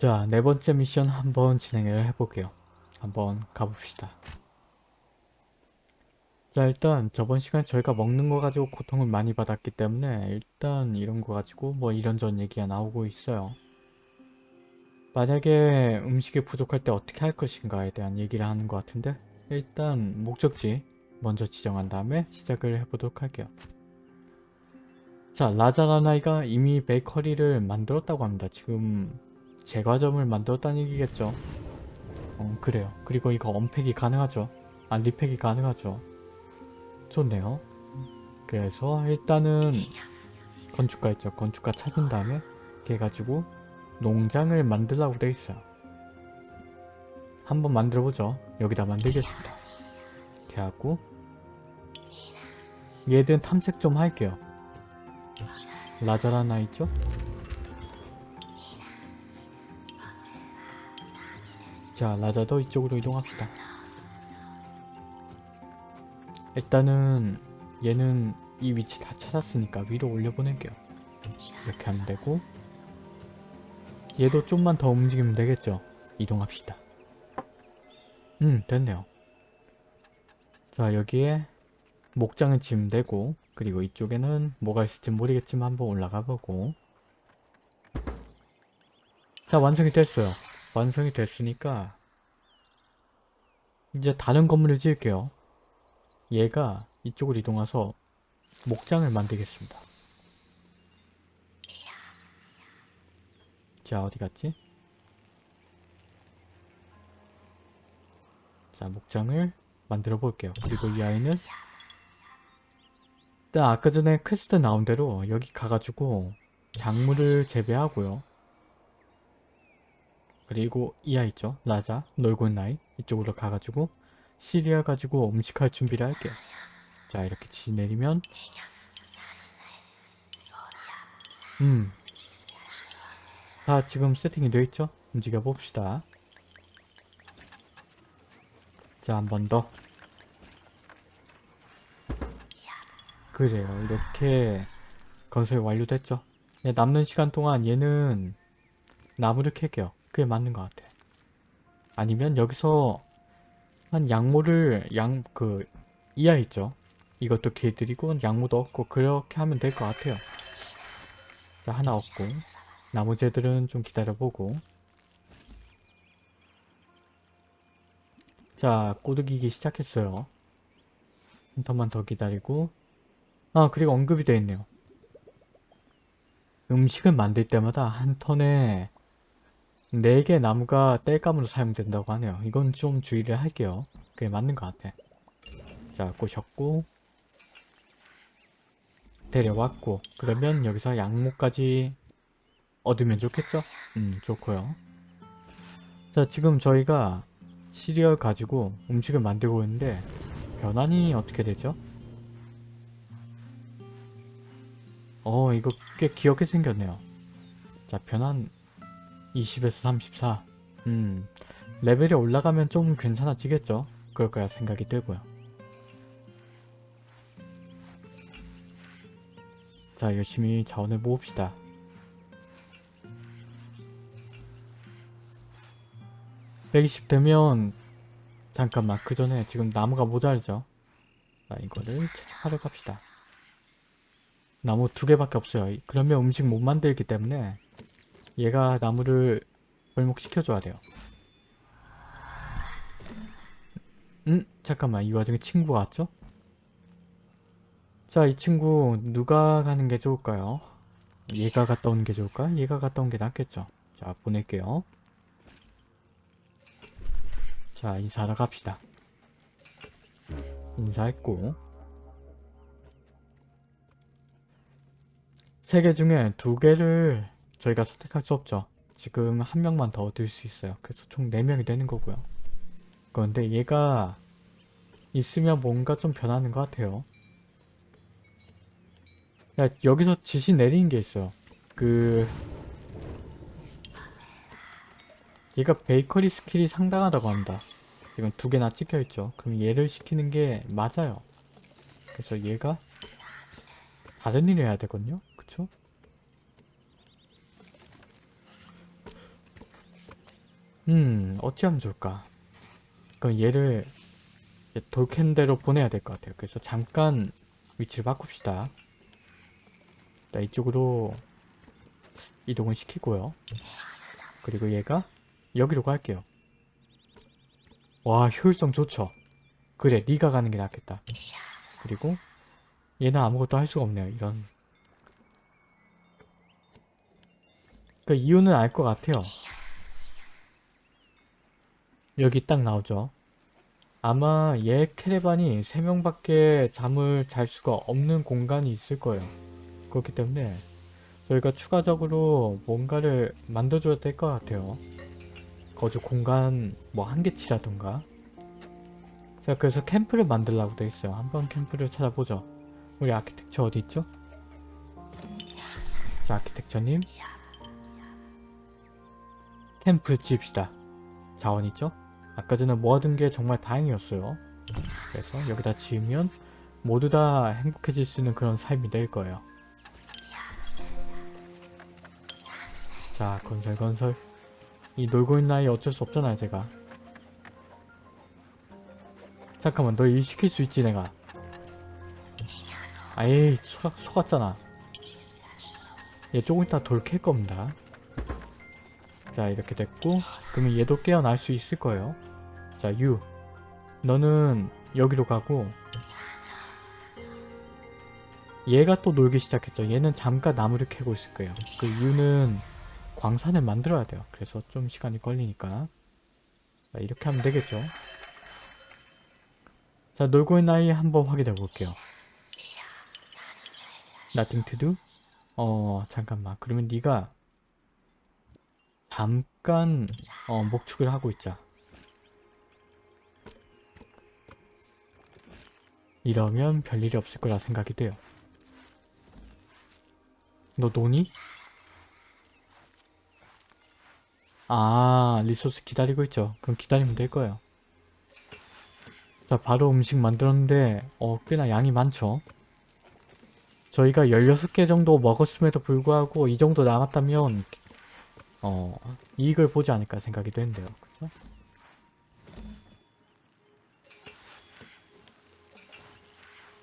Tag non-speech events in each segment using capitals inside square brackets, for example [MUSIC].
자, 네 번째 미션 한번 진행을 해볼게요. 한번 가봅시다. 자, 일단 저번 시간 저희가 먹는 거 가지고 고통을 많이 받았기 때문에 일단 이런 거 가지고 뭐 이런저런 얘기가 나오고 있어요. 만약에 음식이 부족할 때 어떻게 할 것인가에 대한 얘기를 하는 것 같은데 일단 목적지 먼저 지정한 다음에 시작을 해보도록 할게요. 자, 라자라나이가 이미 베이커리를 만들었다고 합니다. 지금 제과점을 만들었다는 얘기겠죠. 어, 그래요. 그리고 이거 언팩이 가능하죠. 아, 리팩이 가능하죠. 좋네요. 그래서 일단은 건축가 있죠. 건축가 찾은 다음에 이렇게 해가지고 농장을 만들라고 돼 있어요. 한번 만들어보죠. 여기다 만들겠습니다. 이렇게 하고 얘든 탐색 좀 할게요. 라자라나 있죠? 자, 라자도 이쪽으로 이동합시다. 일단은 얘는 이 위치 다 찾았으니까 위로 올려보낼게요. 이렇게 하면 되고 얘도 좀만 더 움직이면 되겠죠? 이동합시다. 음, 됐네요. 자, 여기에 목장을 지으면 되고 그리고 이쪽에는 뭐가 있을지 모르겠지만 한번 올라가 보고 자, 완성이 됐어요. 완성이 됐으니까 이제 다른 건물을 지을게요. 얘가 이쪽으로 이동해서 목장을 만들겠습니다. 자 어디 갔지? 자 목장을 만들어 볼게요. 그리고 이 아이는 일단 아까 전에 퀘스트 나온 대로 여기 가가지고 작물을 재배하고요. 그리고 이 아이 있죠? 라자, 놀고 있는 아이 이쪽으로 가가지고 시리아 가지고 음식할 준비를 할게요. 자 이렇게 지 내리면 음. 다 지금 세팅이 되어 있죠? 움직여 봅시다. 자, 한 번 더. 그래요. 이렇게 건설 완료됐죠? 네, 남는 시간 동안 얘는 나무를 캘게요. 그게 맞는 것 같아. 아니면 여기서 한 양모를 양, 그, 이하 있죠? 이것도 개드리고 양모도 얻고 그렇게 하면 될 것 같아요. 자, 하나 얻고 나머지 애들은 좀 기다려보고 자, 꼬드기기 시작했어요. 한 턴만 더 기다리고 아, 그리고 언급이 되어 있네요. 음식을 만들 때마다 한 턴에 4개 나무가 땔감으로 사용된다고 하네요. 이건 좀 주의를 할게요. 그게 맞는 것 같아. 자, 꼬셨고 데려왔고 그러면 여기서 양모까지 얻으면 좋겠죠? 음 좋고요 자 지금 저희가 시리얼 가지고 음식을 만들고 있는데 변환이 어떻게 되죠? 어 이거 꽤 귀엽게 생겼네요 자 변환 20에서 34 음, 레벨이 올라가면 좀 괜찮아지겠죠? 그럴 거야 생각이 들고요. 자 열심히 자원을 모읍시다. 120 되면 잠깐만 그 전에 지금 나무가 모자르죠? 자 이거를 채집하러 갑시다. 나무 두 개밖에 없어요. 그러면 음식 못 만들기 때문에 얘가 나무를 벌목시켜줘야 돼요 음? 잠깐만 이 와중에 친구가 왔죠? 자 이 친구 누가 가는 게 좋을까요? 얘가 갔다 오는 게 좋을까? 얘가 갔다 온 게 낫겠죠 자 보낼게요 자 인사하러 갑시다 인사했고 세 개 중에 두 개를 저희가 선택할 수 없죠 지금 한 명만 더 얻을 수 있어요 그래서 총 4명이 되는 거고요 그런데 얘가 있으면 뭔가 좀 변하는 것 같아요 야 여기서 지시 내리는 게 있어요 그 얘가 베이커리 skill이 상당하다고 합니다. 지금 두 개나 찍혀있죠. 그럼 얘를 시키는 게 맞아요. 그래서 얘가 다른 일을 해야 되거든요. 그쵸? 음 어찌 하면 좋을까? 그럼 얘를 돌캔대로 보내야 될 것 같아요. 그래서 잠깐 위치를 바꿉시다. 자 이쪽으로 이동을 시키고요. 그리고 얘가 여기로 갈게요. 와 효율성 좋죠? 그래 네가 가는 게 낫겠다. 그리고 얘는 아무것도 할 수가 없네요 이런. 그 이유는 알 것 같아요 여기 딱 나오죠. 아마 얘 캐레반이 3명밖에 잠을 잘 수가 없는 공간이 있을 거예요. 그렇기 때문에 저희가 추가적으로 뭔가를 만들어줘야 될 것 같아요. 거주 공간 뭐한 개치라던가. 자 그래서 캠프를 만들라고 돼 있어요. 한번 캠프를 찾아보죠. 우리 아키텍처 어디 있죠? 자 아키텍처님. 캠프 지읍시다. 자원 있죠? 아까 전에 모아둔 게 정말 다행이었어요. 그래서 여기다 지으면 모두 다 행복해질 수 있는 그런 삶이 될 거예요. 자 건설 건설. 이 놀고 있는 아이 어쩔 수 없잖아요 제가. 잠깐만 너 일 시킬 수 있지 내가? 아예 속, 속았잖아. 얘 조금 이따 돌 캘 겁니다. 자 이렇게 됐고 그러면 얘도 깨어날 수 있을 거예요 자 유. 너는 여기로 가고 얘가 또 놀기 시작했죠. 얘는 잠깐 나무를 캐고 있을 거예요. 그 유는 광산을 만들어야 돼요. 그래서 좀 시간이 걸리니까. 자, 이렇게 하면 되겠죠. 자 놀고 있는 아이 한번 확인해 볼게요. Nothing to do? 어 잠깐만. 그러면 네가 잠깐 어, 목축을 하고 있자 이러면 별일이 없을 거라 생각이 돼요. 너 노니? 아 리소스 기다리고 있죠. 그럼 기다리면 될 거예요. 자 바로 음식 만들었는데 어 꽤나 양이 많죠? 저희가 16개 정도 먹었음에도 불구하고 이 정도 남았다면 어 이익을 보지 않을까 생각이 되는데요. 그죠?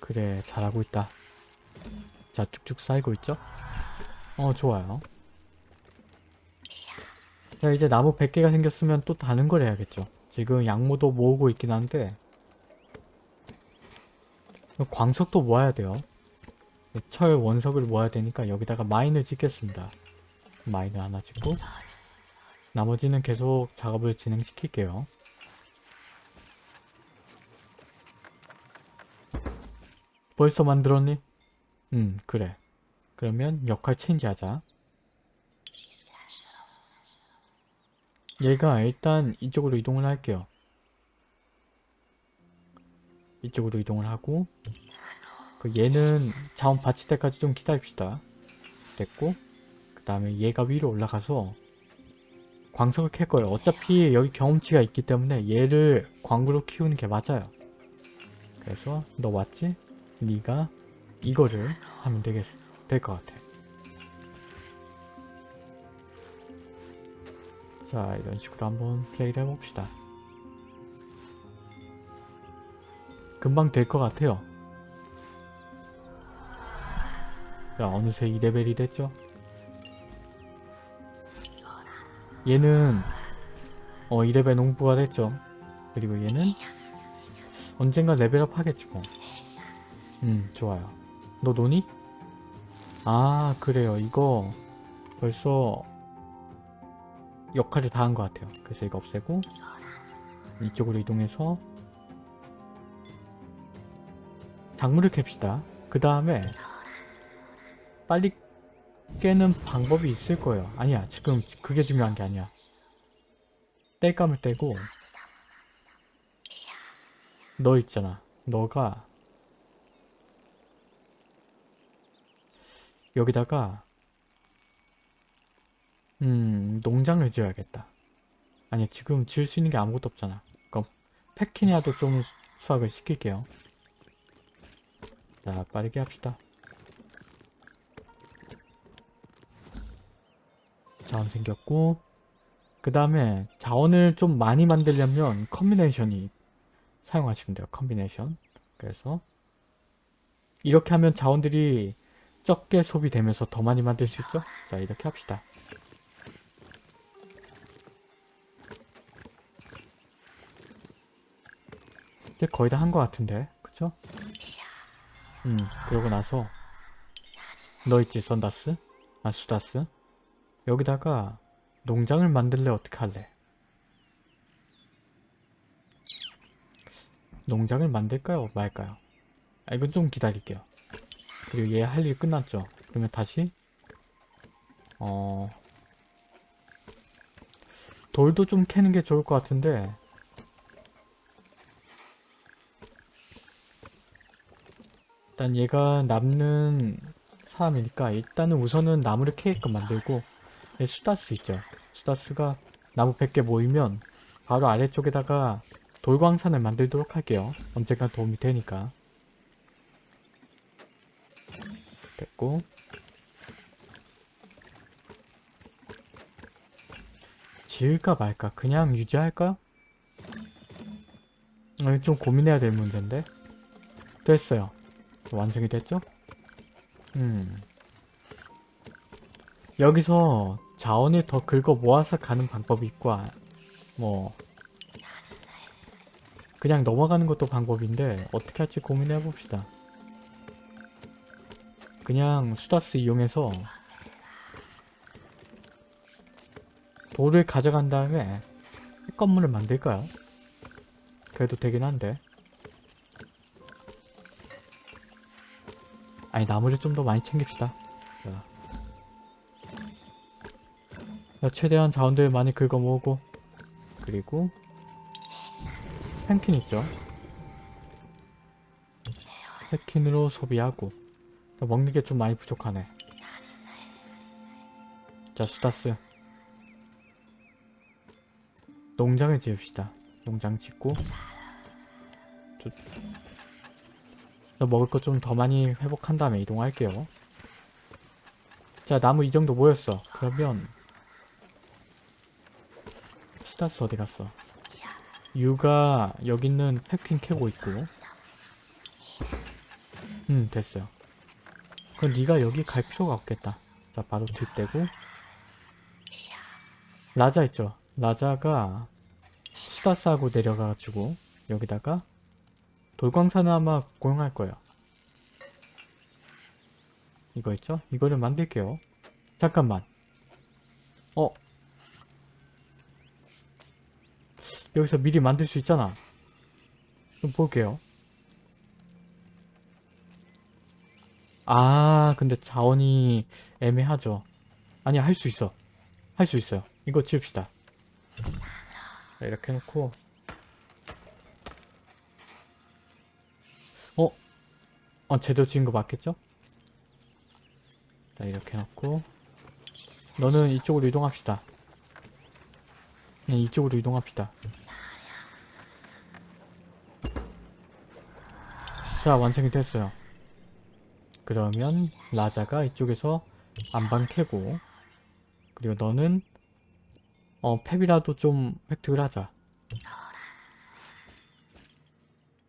그래 잘하고 있다. 자 쭉쭉 쌓이고 있죠? 어 좋아요. 자 이제 나무 100개가 생겼으면 또 다른 걸 해야겠죠. 지금 양모도 모으고 있긴 한데 광석도 모아야 돼요. 철 원석을 모아야 되니까 여기다가 마인을 짓겠습니다. 마인을 하나 짓고 나머지는 계속 작업을 진행시킬게요 벌써 만들었니? 음 그래. 그러면 역할 체인지 하자. 얘가 일단 이쪽으로 이동을 할게요. 이쪽으로 이동을 하고 그 얘는 자원 받칠 때까지 좀 기다립시다. 됐고 그 다음에 얘가 위로 올라가서 광석을 캘 거예요. 어차피 여기 경험치가 있기 때문에 얘를 광구로 키우는 게 맞아요. 그래서 너 왔지? 네가 이거를 하면 되겠, 될것 같아. 자 이런 식으로 한번 플레이를 해봅시다. 금방 될 것 같아요. 자 어느새 2레벨이 됐죠? 얘는 어 2레벨 농부가 됐죠? 그리고 얘는 언젠가 레벨업 하겠지 뭐. 음 좋아요. 너 노니? 아 그래요. 이거 벌써 역할을 다 한 것 같아요. 그래서 이거 없애고 이쪽으로 이동해서 작물을 캡시다. 그 다음에 빨리 깨는 방법이 있을 거예요. 아니야 지금 그게 중요한 게 아니야. 땔감을 떼고 너 있잖아. 너가 여기다가 음 농장을 지어야겠다 아니 지금 지을 수 있는 게 아무것도 없잖아 그럼 패키니아도 좀 수확을 시킬게요 자 빠르게 합시다 자원 생겼고 그 다음에 자원을 좀 많이 만들려면 combination이 사용하시면 돼요. combination. 그래서 이렇게 하면 자원들이 적게 소비되면서 더 많이 만들 수 있죠? 자 이렇게 합시다. 이제 거의 다 한 것 같은데 그쵸? 음 그러고 나서 너 있지 썬다스? 아 수다스? 여기다가 농장을 만들래 어떻게 할래? 농장을 만들까요 말까요? 아 이건 좀 기다릴게요. 그리고 얘 할 일 끝났죠? 그러면 다시 어 돌도 좀 캐는 게 좋을 것 같은데 일단 얘가 남는 사람이니까 일단은 우선은 나무를 캐게끔 만들고 얘 수다스 있죠? 수다스가 나무 100개 모이면 바로 아래쪽에다가 돌광산을 만들도록 할게요. 언젠가 도움이 되니까. 됐고. 지을까 말까? 그냥 유지할까? 어, 좀 고민해야 될 문제인데. 됐어요. 완성이 됐죠? 음. 여기서 자원을 더 긁어 모아서 가는 방법이 있고 아, 뭐 그냥 넘어가는 것도 방법인데 어떻게 할지 고민해 봅시다 그냥 수다스 이용해서 돌을 가져간 다음에 건물을 만들까요? 그래도 되긴 한데 아니 나무를 좀 더 많이 챙깁시다 자. 자, 최대한 자원들 많이 긁어 모으고 그리고 펜킨 있죠 펜킨으로 소비하고 먹는 게 좀 많이 부족하네. 자, 수다스. 농장을 지읍시다. 농장 짓고. 저, 저 먹을 것 좀 더 많이 회복한 다음에 이동할게요. 자, 나무 이 정도 모였어. 그러면 수다스 어디 갔어? 유가 여기 있는 팩퀸 캐고 있고 음, 됐어요. 그럼 네가 여기 갈 필요가 없겠다. 자 바로 뒷대고 라자 있죠. 라자가 수다스하고 내려가가지고 여기다가 돌광산을 아마 고용할 거예요. 이거 있죠? 이거를 만들게요. 잠깐만. 어? 여기서 미리 만들 수 있잖아. 좀 볼게요. 아 근데 자원이 애매하죠. 아니 할 수 있어. 할 수 있어요. 이거 지읍시다. 자, 이렇게 해놓고. 어? 어 제대로 지은 거 맞겠죠? 자 이렇게 해놓고. 너는 이쪽으로 이동합시다. 네 이쪽으로 이동합시다. 자 완성이 됐어요 그러면 라자가 이쪽에서 안방 캐고 그리고 너는 어 팹이라도 좀 획득을 하자.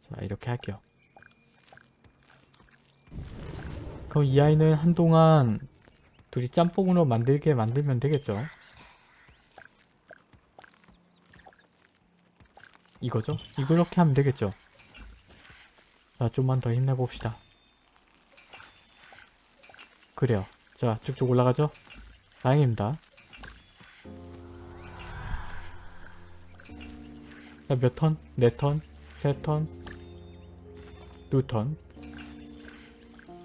자 이렇게 할게요. 그럼 이 아이는 한동안 둘이 짬뽕으로 만들게 만들면 되겠죠? 이거죠? 이렇게 하면 되겠죠? 자 좀만 더 힘내봅시다 그래요. 자, 쭉쭉 올라가죠? 다행입니다. 자, 몇 턴? 네 턴? 세 턴? 두 턴?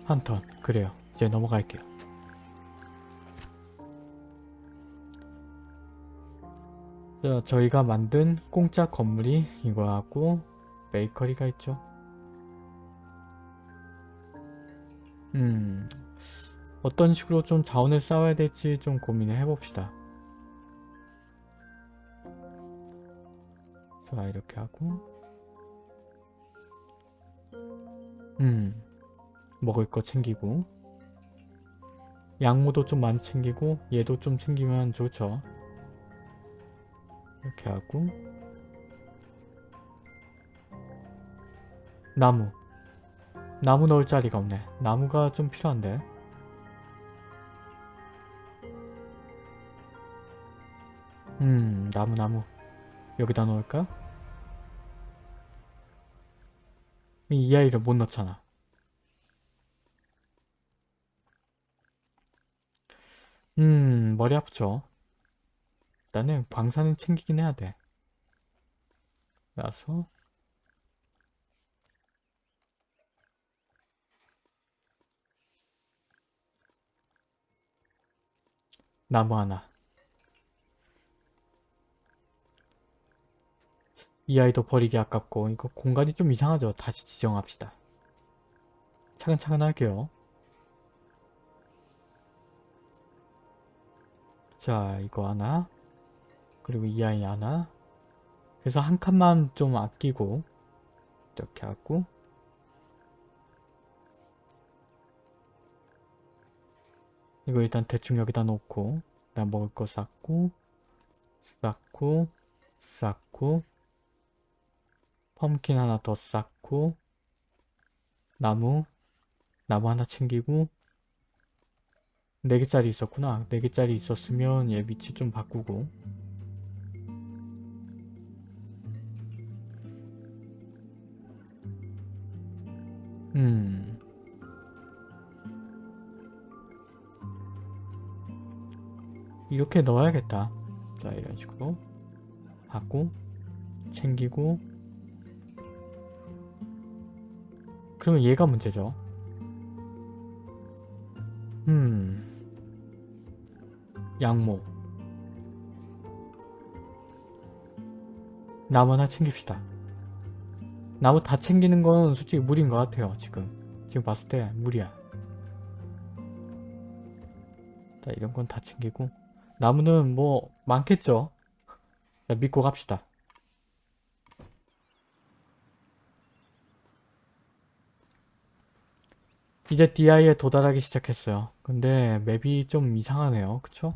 한 턴. 그래요. 이제 넘어갈게요. 자, 저희가 만든 공짜 건물이 이거하고 베이커리가 있죠. 음, 어떤 식으로 좀 자원을 쌓아야 될지 좀 고민을 해봅시다. 자 이렇게 하고. 음 먹을 거 챙기고. 양모도 좀 많이 챙기고 얘도 좀 챙기면 좋죠. 이렇게 하고. 나무. 나무 넣을 자리가 없네. 나무가 좀 필요한데 나무 나무. 여기다 놓을까? 이, 이 아이를 못 넣잖아. 음 머리 아프죠? 일단은 광산은 챙기긴 해야 돼. 그래서. 나무 하나 이 아이도 버리기 아깝고 이거 공간이 좀 이상하죠. 다시 지정합시다. 차근차근 할게요. 자 이거 하나. 그리고 이 아이 하나. 그래서 한 칸만 좀 아끼고 이렇게 하고. 이거 일단 대충 여기다 놓고 나 먹을 거 쌓고 쌓고 쌓고 펌킨 하나 더 쌓고 나무 나무 하나 챙기고 4개짜리 있었구나. 4개짜리 있었으면 얘 위치 좀 바꾸고. 음. 이렇게 넣어야겠다. 자 이런 식으로 하고 챙기고 그러면 얘가 문제죠. 음. 양모 나무 하나 챙깁시다. 나무 다 챙기는 건 솔직히 무리인 것 같아요 지금. 지금 봤을 때 무리야. 자 이런 건 다 챙기고. 나무는 뭐 많겠죠? 자, 믿고 갑시다 이제 DI에 도달하기 시작했어요. 근데 맵이 좀 이상하네요. 그쵸?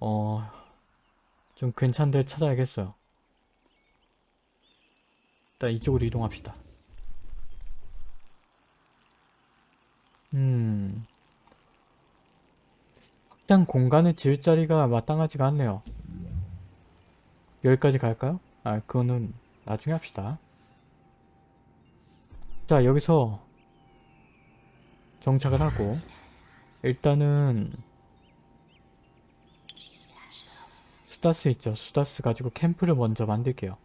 어... 좀 괜찮은 데 찾아야겠어요. 일단 이쪽으로 이동합시다. 음... 확장 공간을 지을 자리가 마땅하지가 않네요. 여기까지 갈까요? 아 그거는 나중에 합시다. 자 여기서 정착을 하고 일단은 수다스 있죠. 수다스 가지고 캠프를 먼저 만들게요.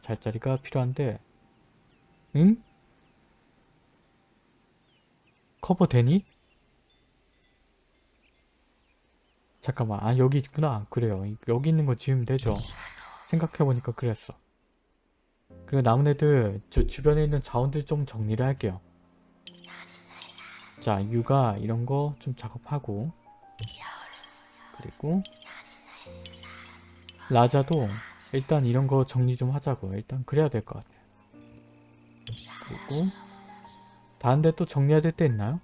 잘자리가 필요한데 응? 커버 되니? 잠깐만. 아 여기 있구나. 그래요. 여기 있는 거 지으면 되죠. 생각해보니까 그랬어. 그리고 남은 애들 저 주변에 있는 자원들 좀 정리를 할게요 자 육아 이런 거 좀 작업하고. 그리고 라자도 일단 이런 거 정리 좀 하자고. 일단 그래야 될 것 같아요. 그리고 다른 데 또 정리해야 될 때 있나요?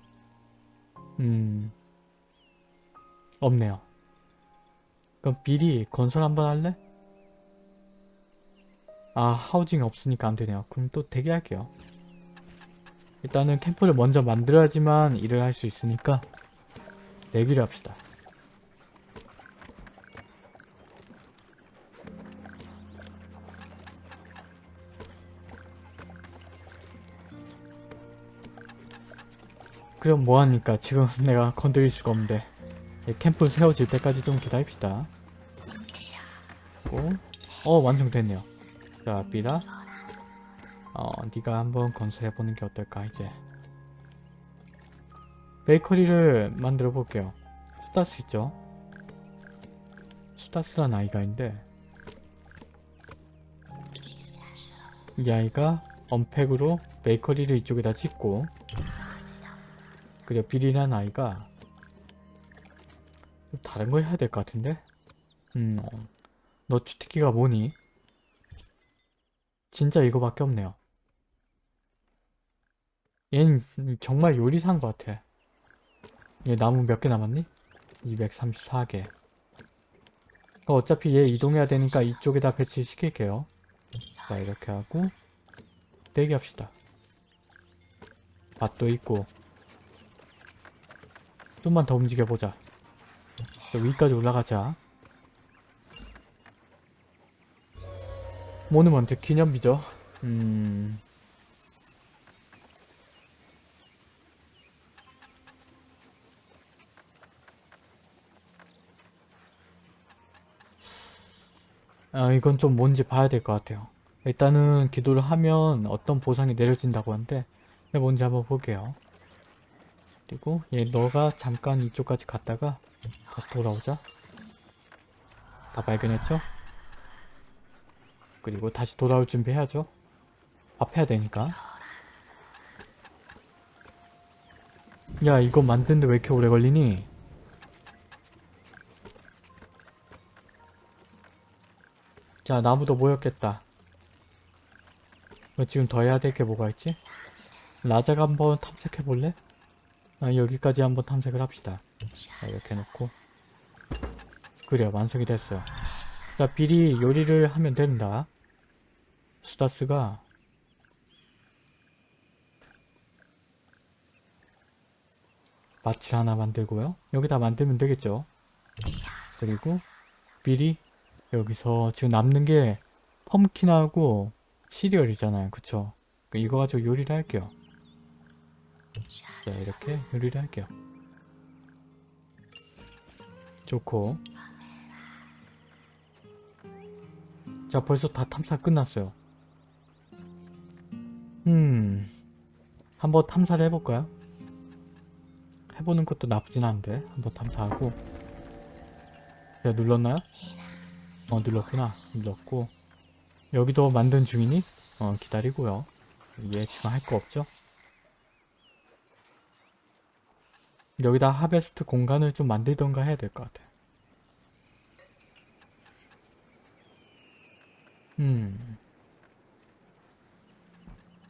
음 없네요. 그럼 미리 건설 한번 할래? 아 하우징 없으니까 안되네요. 그럼 또 대기할게요 일단은 캠프를 먼저 만들어야지만 일을 할 수 있으니까 내기를 합시다. 그럼 뭐하니까 지금 [LAUGHS] 내가 건드릴 수가 없는데 캠프 세워질 때까지 좀 기다립시다. 어, 어 완성됐네요. 자 삐라 어, 네가 한번 건설해보는 게 어떨까 이제. 베이커리를 만들어 볼게요. 수다스 있죠? 수다스란 아이가 있는데 이 아이가 언팩으로 베이커리를 이쪽에다 짓고 그리고 비리란 아이가 좀 다른 걸 해야 될 것 같은데? 음, 어. 너 주특기가 뭐니? 진짜 이거밖에 없네요 얘는 정말 요리사인 것 같아. 얘 나무 몇 개 남았니? 234개. 어, 어차피 얘 이동해야 되니까 이쪽에다 배치시킬게요. 자 이렇게 하고 대기합시다. 밭도 있고 좀만 더 움직여보자. 저 위까지 올라가자. 모누먼트 기념비죠. 음... 아, 이건 좀 뭔지 봐야 될 것 같아요. 일단은 기도를 하면 어떤 보상이 내려진다고 하는데 이게 뭔지 한번 볼게요. 그리고 얘 너가 잠깐 이쪽까지 갔다가 다시 돌아오자. 다 발견했죠? 그리고 다시 돌아올 준비해야죠. 밥 해야 되니까. 야 이거 만드는데 왜 이렇게 오래 걸리니? 자 나무도 모였겠다. 어, 지금 더 해야 될 게 뭐가 있지? 라자가 한번 탐색해 볼래? 아, 여기까지 한번 탐색을 합시다. 자, 이렇게 놓고 그래요 완성이 됐어요. 자 비리 요리를 하면 된다. 수다스가 마칠 하나 만들고요. 여기다 만들면 되겠죠. 그리고 미리 여기서 지금 남는 게 펌킨하고 시리얼이잖아요. 그쵸? 그러니까 이거 가지고 요리를 할게요. 자 이렇게 요리를 할게요. 좋고 자 벌써 다 탐사 끝났어요. 음 한번 탐사를 해볼까요? 해보는 것도 나쁘진 않은데 한번 탐사하고 제가 눌렀나요? 어 눌렀구나 눌렀고 여기도 만든 중이니? 어 기다리고요 얘 지금 할 거 없죠? 여기다 하베스트 공간을 좀 만들던가 해야 될 것 같아 음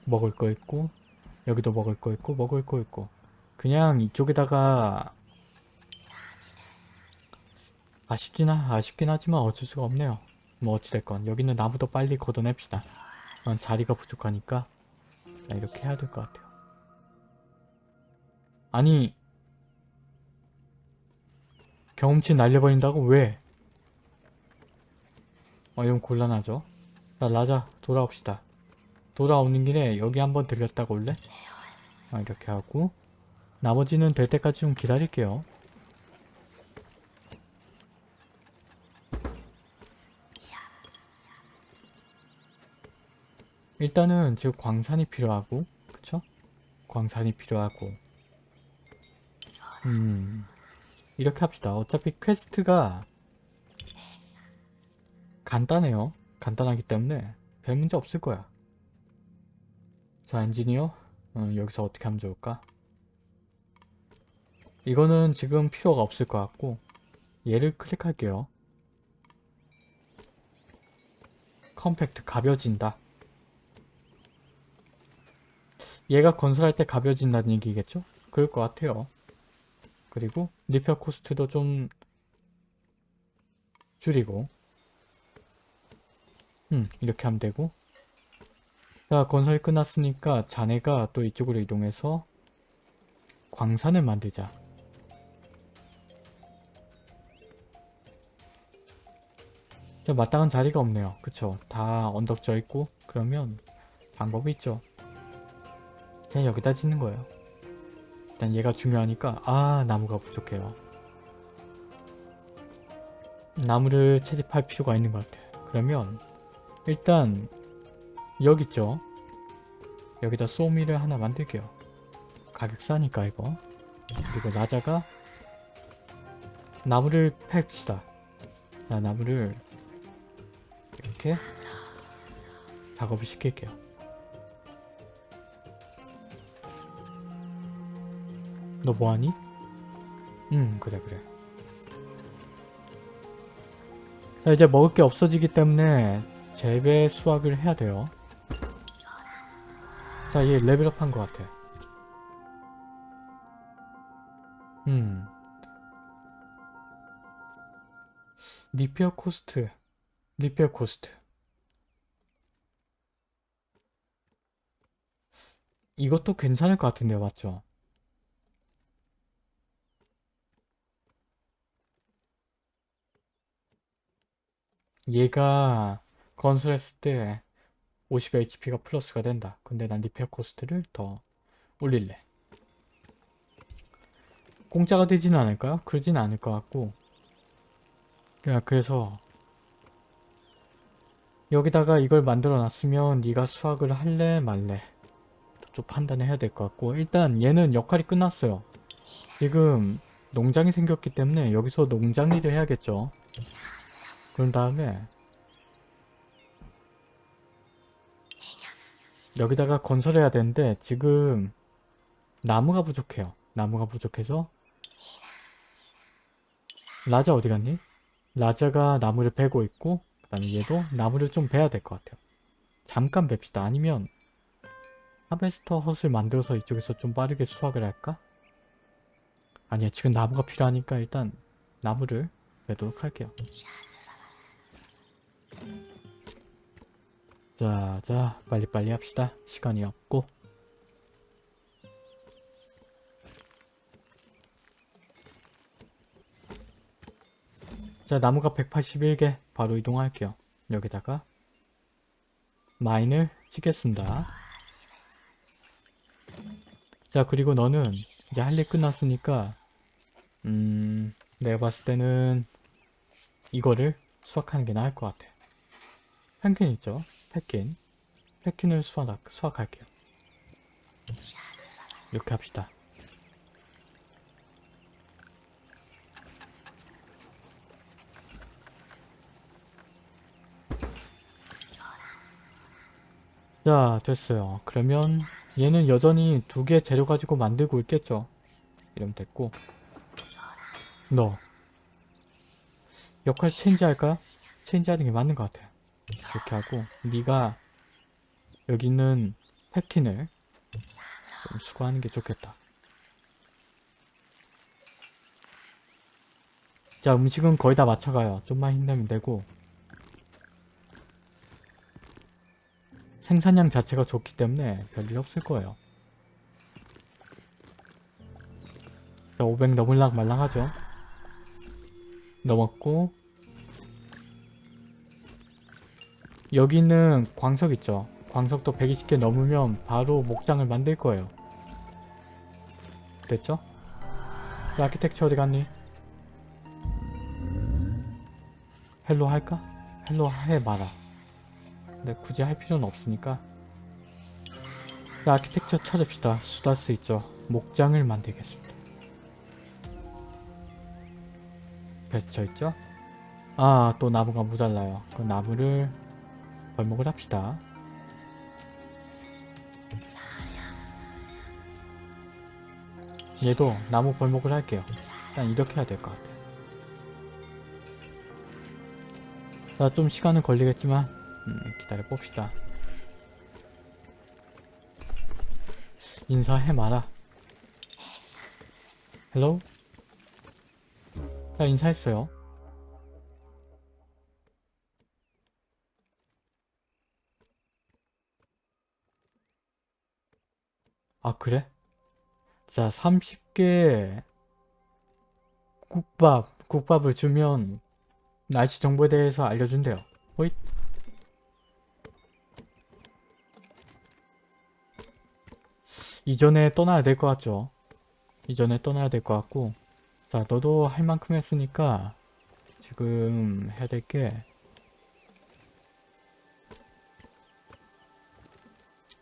먹을 거 있고 여기도 먹을 거 있고 먹을 거 있고 그냥 이쪽에다가 아쉽지나 아쉽긴 하지만 어쩔 수가 없네요. 뭐 어찌됐건 여기는 나무도 빨리 걷어냅시다. 어, 자리가 부족하니까 자, 이렇게 해야 될 것 같아요. 아니 경험치 날려버린다고 왜? 어 이건 곤란하죠. 자 라자 돌아옵시다. 돌아오는 길에 여기 한번 들렸다가 올래? 아, 이렇게 하고 나머지는 될 때까지 좀 기다릴게요. 일단은 지금 광산이 필요하고 그쵸? 광산이 필요하고 음 이렇게 합시다. 어차피 quest가 간단해요. 간단하기 때문에 별 문제 없을 거야. 자 엔지니어 어, 여기서 어떻게 하면 좋을까? 이거는 지금 필요가 없을 것 같고 얘를 클릭할게요. compact 가벼진다. 얘가 건설할 때 가벼진다는 얘기겠죠? 그럴 것 같아요. 그리고 리페어 코스트도 좀 줄이고 음 이렇게 하면 되고 자 건설이 끝났으니까 자네가 또 이쪽으로 이동해서 광산을 만들자. 자, 마땅한 자리가 없네요. 그쵸? 다 언덕져 있고 그러면 방법이 있죠. 그냥 여기다 짓는 거예요. 일단 얘가 중요하니까 아 나무가 부족해요. 나무를 채집할 필요가 있는 것 같아요. 그러면 일단 여기 있죠. 여기다 소미를 하나 만들게요. 가격 싸니까 이거. 그리고 라자가 나무를 팹시다. 자, 나무를 이렇게 작업을 시킬게요. 너 뭐하니? 응 그래 그래. 자 이제 먹을 게 없어지기 때문에 재배 수확을 해야 돼요. 자얘 레벨업 한 것 같아. 음. repair cost. repair cost. 이것도 괜찮을 것 같은데요 맞죠? 얘가 건설했을 때 50HP가 플러스가 된다. 근데 난 repair cost를 더 올릴래. 공짜가 되지는 않을까요? 그러지는 않을 것 같고 그냥 그래서 여기다가 이걸 만들어 놨으면 네가 수확을 할래 말래 좀 판단을 해야 될 것 같고 일단 얘는 역할이 끝났어요. 지금 농장이 생겼기 때문에 여기서 농장 일을 해야겠죠. 그런 다음에 여기다가 건설해야 되는데 지금 나무가 부족해요. 나무가 부족해서 라자 어디 갔니? 라자가 나무를 베고 있고 그 다음에 얘도 나무를 좀 베야 될 것 같아요. 잠깐 뵙시다. 아니면 하베스터 헛을 만들어서 이쪽에서 좀 빠르게 수확을 할까? 아니야 지금 나무가 필요하니까 일단 나무를 베도록 할게요. 자, 자, 빨리빨리 합시다. 시간이 없고. 자, 나무가 181개 바로 이동할게요. 여기다가 마인을 치겠습니다. 자, 그리고 너는 이제 할 일 끝났으니까 음, 내가 봤을 때는 이거를 수확하는 게 나을 것 같아. 펜킨 있죠? 펜킨. 펜킨을 수확, 수확할게요. 이렇게 합시다. 자, 됐어요. 그러면 얘는 여전히 두 개 재료 가지고 만들고 있겠죠? 이러면 됐고 너 역할 체인지 할까? 체인지 하는 게 맞는 것 같아요. 이렇게 하고 네가 여기 있는 펩킨을 좀 수거하는 게 좋겠다. 자 음식은 거의 다 맞춰가요. 좀만 힘내면 되고 생산량 자체가 좋기 때문에 별일 없을 거예요. 자 500 넘을락 말랑하죠? 넘었고 여기는 광석 있죠. 광석도 120개 넘으면 바로 목장을 만들 거예요. 됐죠? 그 architect 어디 갔니? hello 할까? hello 해 마라. 근데 굳이 할 필요는 없으니까 자, 아키텍처 찾읍시다. 수다스 있죠. 목장을 만들겠습니다. 배쳐 있죠? 아, 또 나무가 모자라요. 그 나무를 벌목을 합시다. 얘도 나무 벌목을 할게요. 일단 이렇게 해야 될 것 같아요. 자, 좀 시간은 걸리겠지만 음, 기다려 봅시다. 인사해 마라. hello? 자, 인사했어요. 아 그래? 자 30개 국밥 국밥을 주면 날씨 정보에 대해서 알려준대요. 호잇. 이전에 떠나야 될 것 같죠? 이전에 떠나야 될 것 같고. 자 너도 할 만큼 했으니까 지금 해야 될게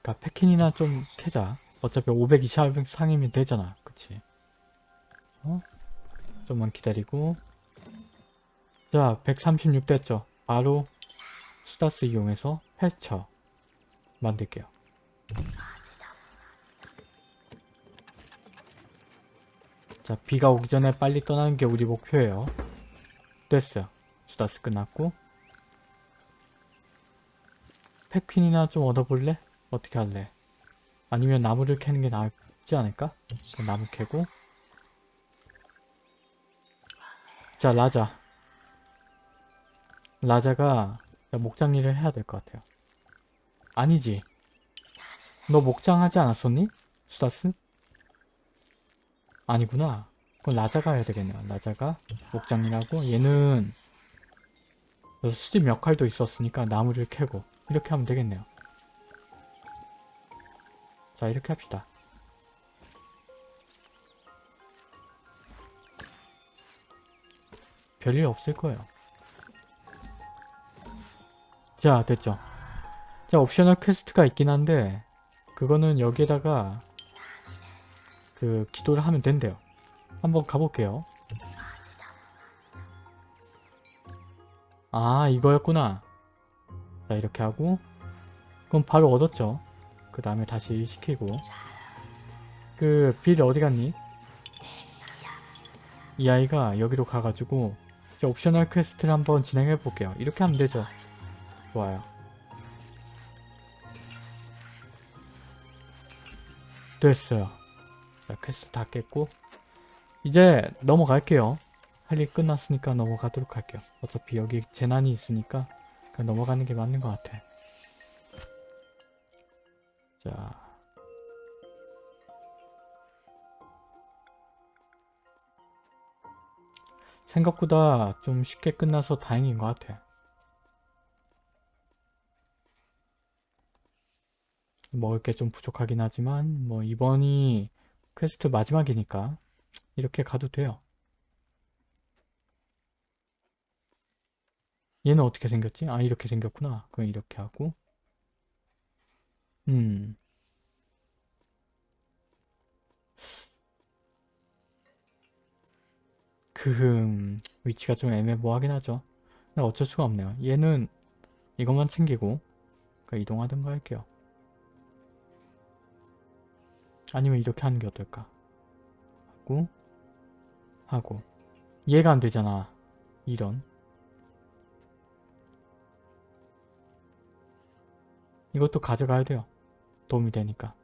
그니까 패킨이나 좀 캐자 어차피 520 상이면 되잖아. 그치? 어? 좀만 기다리고 자, 136 됐죠? 바로 수다스 이용해서 패스처 만들게요. 자, 비가 오기 전에 빨리 떠나는 게 우리 목표예요. 됐어요. 수다스 끝났고 패퀸이나 좀 얻어볼래? 어떻게 할래? 아니면 나무를 캐는 게 낫지 않을까? 그럼 나무 캐고 자 라자 라자가 목장 일을 해야 될 것 같아요. 아니지. 너 목장 하지 않았었니? 수다스? 아니구나. 그건 라자가 해야 되겠네요. 라자가 목장 일하고 얘는 수집 역할도 있었으니까 나무를 캐고 이렇게 하면 되겠네요. 자 이렇게 합시다. 별일 없을 거예요. 자 됐죠. 자 optional quest가 있긴 한데 그거는 여기에다가 그 기도를 하면 된대요. 한번 가볼게요. 아 이거였구나. 자 이렇게 하고 그럼 바로 얻었죠. 그 다음에 다시 일 시키고 그 빌 어디 갔니? 이 아이가 여기로 가가지고 이제 optional quest를 한번 진행해 볼게요. 이렇게 하면 되죠. 좋아요. 됐어요. 자, 퀘스트 다 깼고 이제 넘어갈게요. 할 일 끝났으니까 넘어가도록 할게요. 어차피 여기 재난이 있으니까 넘어가는 게 맞는 것 같아. 자. 생각보다 좀 쉽게 끝나서 다행인 것 같아. 먹을 게 좀 부족하긴 하지만 뭐 이번이 퀘스트 마지막이니까 이렇게 가도 돼요. 얘는 어떻게 생겼지? 아 이렇게 생겼구나. 그럼 이렇게 하고 음 그 위치가 좀 애매모호하긴 하죠. 근데 어쩔 수가 없네요. 얘는 이것만 챙기고 그러니까 이동하든가 할게요. 아니면 이렇게 하는 게 어떨까? 하고 하고 얘가 안 되잖아. 이런 이것도 가져가야 돼요. 도움이 되니까.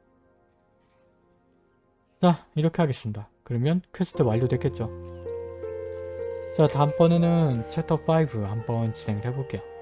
자 이렇게 하겠습니다. 그러면 퀘스트 완료됐겠죠? 자 다음번에는 챕터 5 한번 진행을 해볼게요.